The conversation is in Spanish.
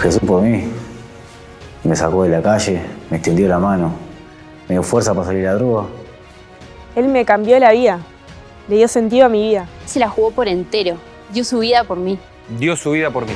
Jesús por mí. Me sacó de la calle, me extendió la mano, me dio fuerza para salir a la droga. Él me cambió la vida, le dio sentido a mi vida. Se la jugó por entero, dio su vida por mí. Dio su vida por mí.